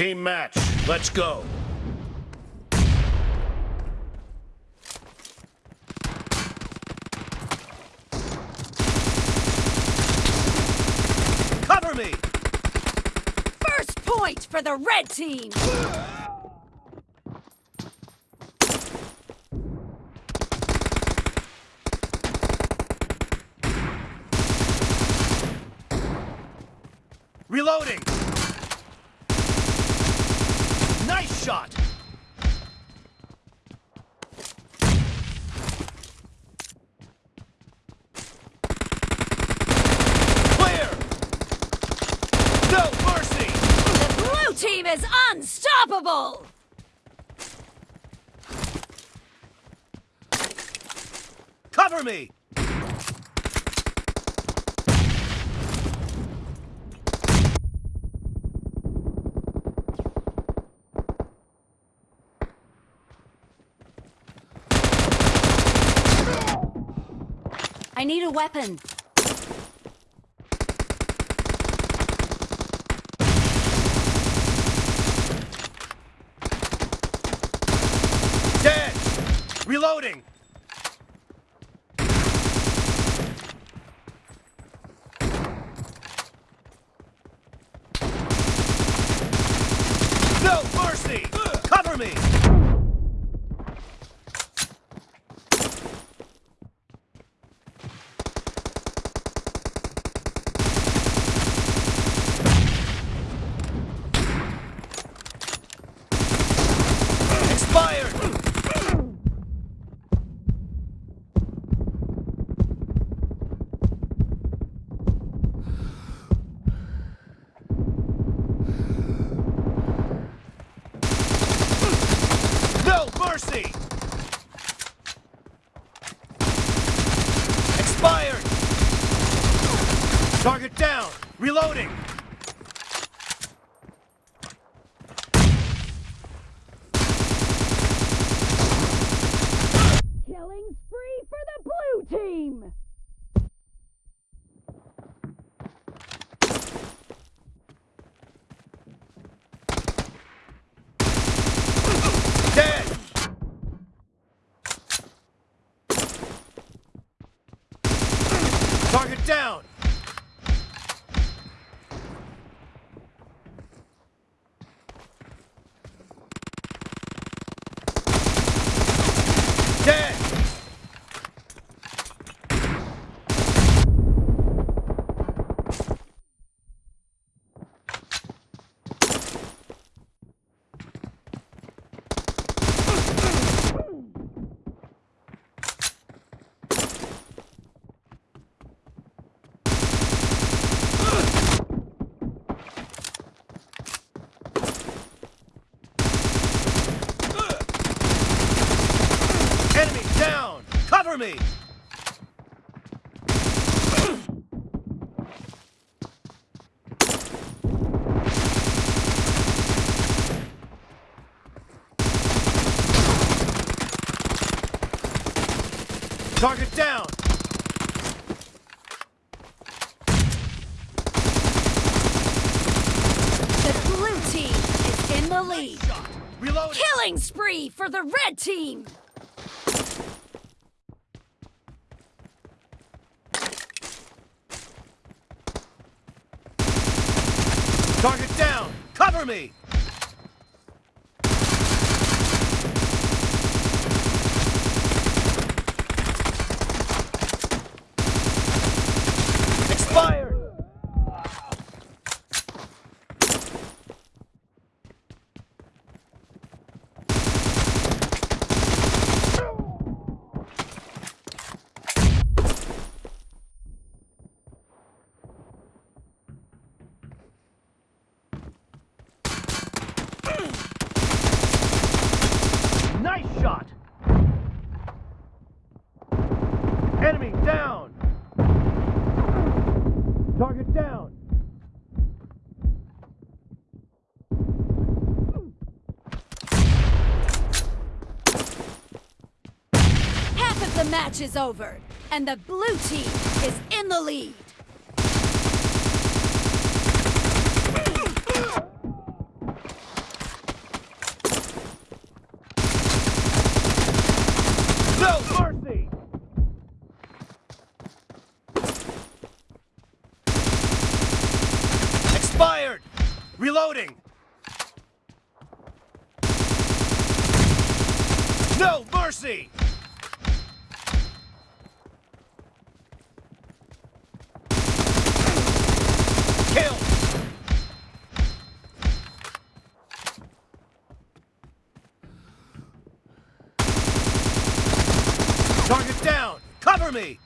Team match, let's go. Cover me! First point for the red team! Reloading! Nice shot! Clear! No mercy! The blue team is unstoppable! Cover me! I need a weapon. Dead! Reloading! No mercy! Cover me! Cover me! Target down! The blue team is in the lead. Killing spree for the red team! Target down! Cover me! Expired! The match is over, and the blue team is in the lead. No mercy! Expired! Reloading! No mercy! Kill! Target down! Cover me!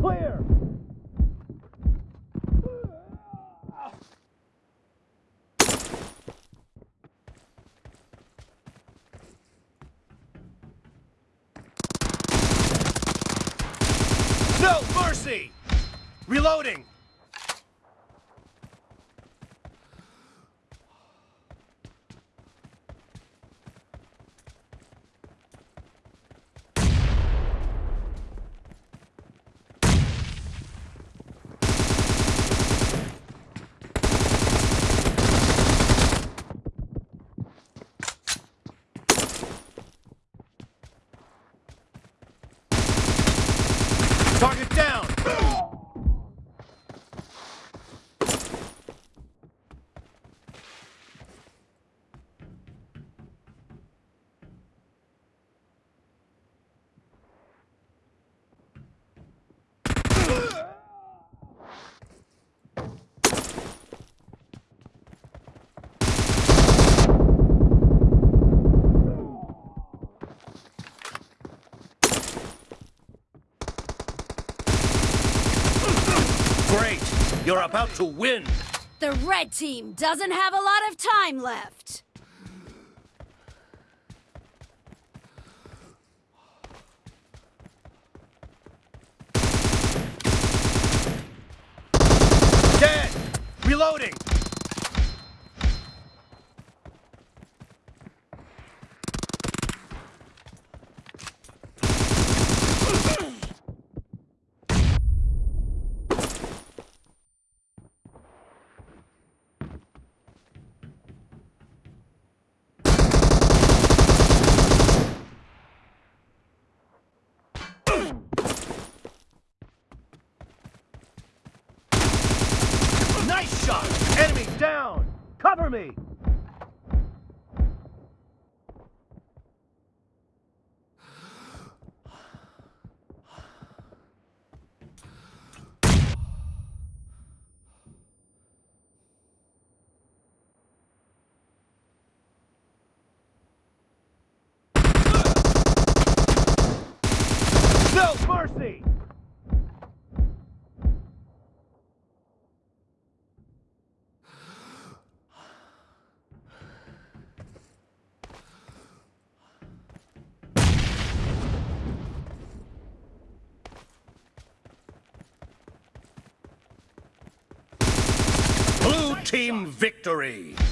Clear! No mercy! Reloading! Target down! Great! You're about to win! The red team doesn't have a lot of time left. Dead! Reloading! Nice shot! Enemy down! Cover me! No mercy! Blue team victory!